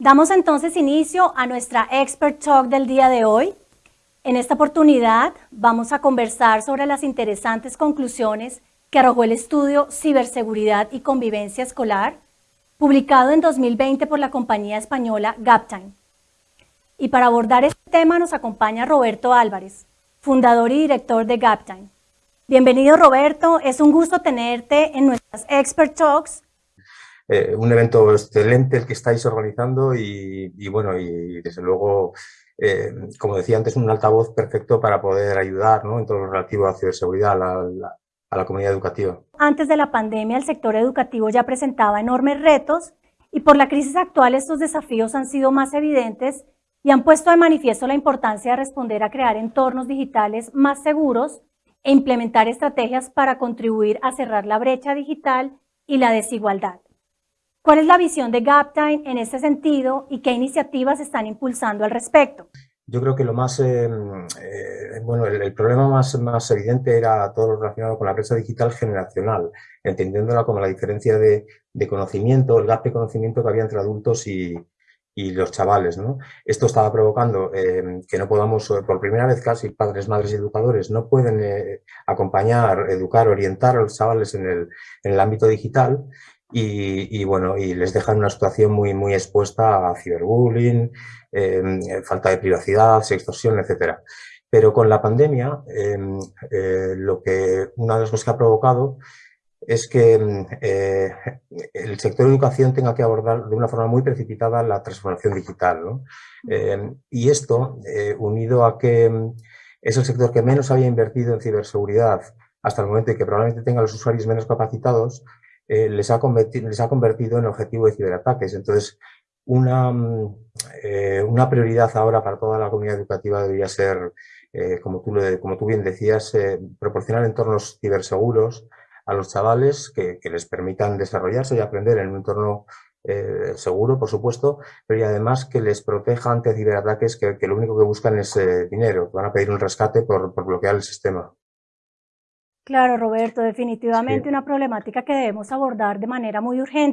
Damos entonces inicio a nuestra Expert Talk del día de hoy. En esta oportunidad vamos a conversar sobre las interesantes conclusiones que arrojó el estudio Ciberseguridad y Convivencia Escolar, publicado en 2020 por la compañía española Gaptime. Y para abordar este tema nos acompaña Roberto Álvarez, fundador y director de Gaptime. Bienvenido Roberto, es un gusto tenerte en nuestras Expert Talks eh, un evento excelente el que estáis organizando y, bueno, y desde luego, eh, como decía antes, un altavoz perfecto para poder ayudar ¿no? en todo lo relativo a ciberseguridad a la, a la comunidad educativa. Antes de la pandemia, el sector educativo ya presentaba enormes retos y por la crisis actual estos desafíos han sido más evidentes y han puesto de manifiesto la importancia de responder a crear entornos digitales más seguros e implementar estrategias para contribuir a cerrar la brecha digital y la desigualdad. ¿Cuál es la visión de Gaptime en ese sentido y qué iniciativas están impulsando al respecto? Yo creo que lo más, eh, eh, bueno, el, problema más, más evidente era todo lo relacionado con la brecha digital generacional, entendiéndola como la diferencia de, conocimiento, el gap de conocimiento que había entre adultos y, los chavales. ¿no? Esto estaba provocando eh, que no podamos, por primera vez casi, padres, madres y educadores no pueden acompañar, educar, orientar a los chavales en el, en el ámbito digital y, bueno, y les dejan una situación muy, muy expuesta a ciberbullying, em, falta de privacidad, extorsión, etcétera. Pero con la pandemia, em, eh, lo que, una de las cosas que ha provocado es que em, eh, el sector de educación tenga que abordar de una forma muy precipitada la transformación digital. y esto, eh, unido a que es el sector que menos había invertido en ciberseguridad hasta el momento y que probablemente tenga los usuarios menos capacitados, eh, les, ha convertido, les ha convertido en objetivo de ciberataques. Entonces, una, mm, eh, una prioridad ahora para toda la comunidad educativa debería ser, eh, como, tú, como tú bien decías, proporcionar entornos ciberseguros a los chavales que, les permitan desarrollarse y aprender en un entorno seguro, por supuesto, pero y además que les proteja ante ciberataques que, lo único que buscan es dinero, van a pedir un rescate por, por bloquear el sistema. Claro, Roberto, definitivamente una problemática que debemos abordar de manera muy urgente.